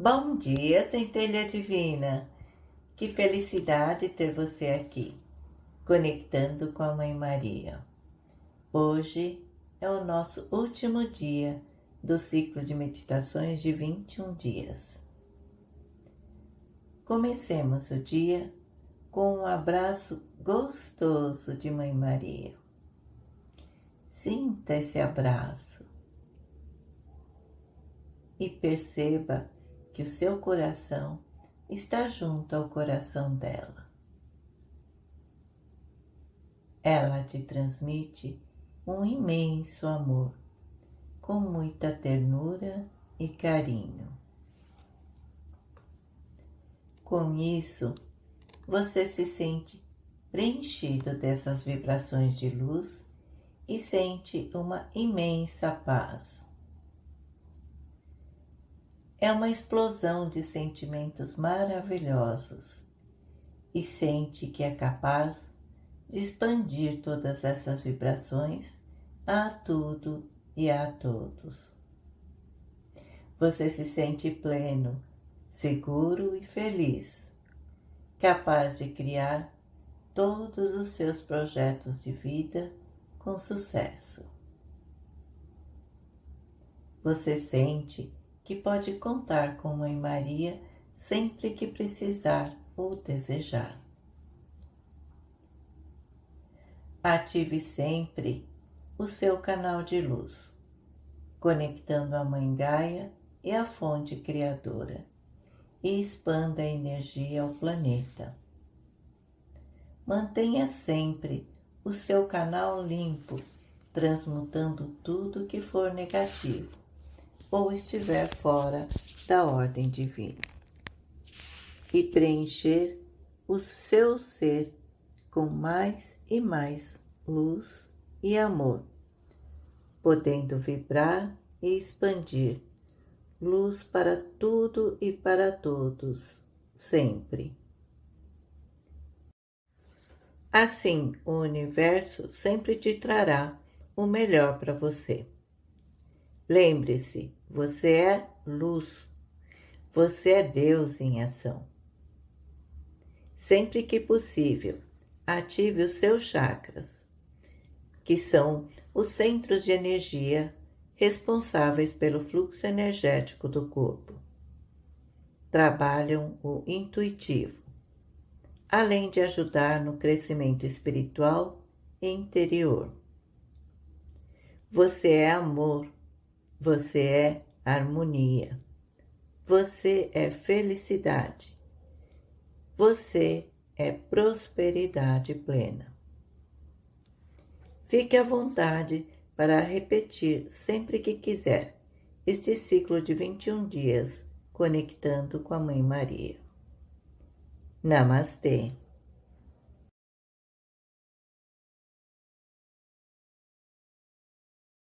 Bom dia, centelha divina! Que felicidade ter você aqui, conectando com a Mãe Maria. Hoje é o nosso último dia do ciclo de meditações de 21 dias. Comecemos o dia com um abraço gostoso de Mãe Maria. Sinta esse abraço e perceba que o seu coração está junto ao coração dela. Ela te transmite um imenso amor, com muita ternura e carinho. Com isso, você se sente preenchido dessas vibrações de luz e sente uma imensa paz é uma explosão de sentimentos maravilhosos e sente que é capaz de expandir todas essas vibrações a tudo e a todos. Você se sente pleno, seguro e feliz, capaz de criar todos os seus projetos de vida com sucesso. Você sente que pode contar com Mãe Maria sempre que precisar ou desejar. Ative sempre o seu canal de luz, conectando a Mãe Gaia e a fonte criadora, e expanda a energia ao planeta. Mantenha sempre o seu canal limpo, transmutando tudo que for negativo ou estiver fora da ordem divina. E preencher o seu ser com mais e mais luz e amor, podendo vibrar e expandir luz para tudo e para todos, sempre. Assim, o universo sempre te trará o melhor para você. Lembre-se, você é luz. Você é Deus em ação. Sempre que possível, ative os seus chakras, que são os centros de energia responsáveis pelo fluxo energético do corpo. Trabalham o intuitivo, além de ajudar no crescimento espiritual e interior. Você é amor você é harmonia. Você é felicidade. Você é prosperidade plena. Fique à vontade para repetir sempre que quiser este ciclo de 21 dias conectando com a Mãe Maria. Namastê.